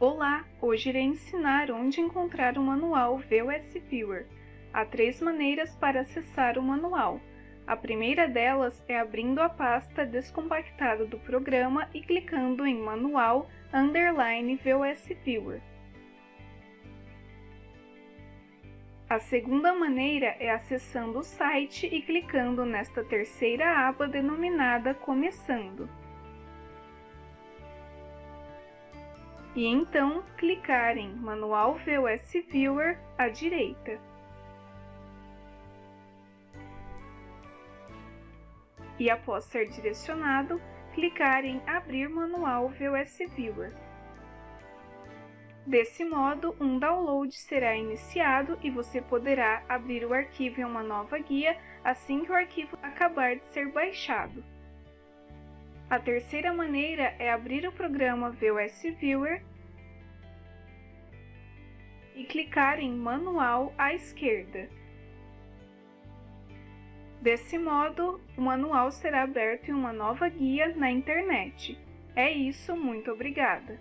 Olá! Hoje irei ensinar onde encontrar o manual VOS Viewer. Há três maneiras para acessar o manual. A primeira delas é abrindo a pasta descompactada do programa e clicando em Manual Underline VOS Viewer. A segunda maneira é acessando o site e clicando nesta terceira aba denominada Começando. E então clicar em Manual VOS Viewer à direita. E após ser direcionado, clicar em Abrir Manual VOS Viewer. Desse modo, um download será iniciado e você poderá abrir o arquivo em uma nova guia assim que o arquivo acabar de ser baixado. A terceira maneira é abrir o programa VOS Viewer e clicar em Manual à esquerda. Desse modo, o manual será aberto em uma nova guia na internet. É isso, muito obrigada!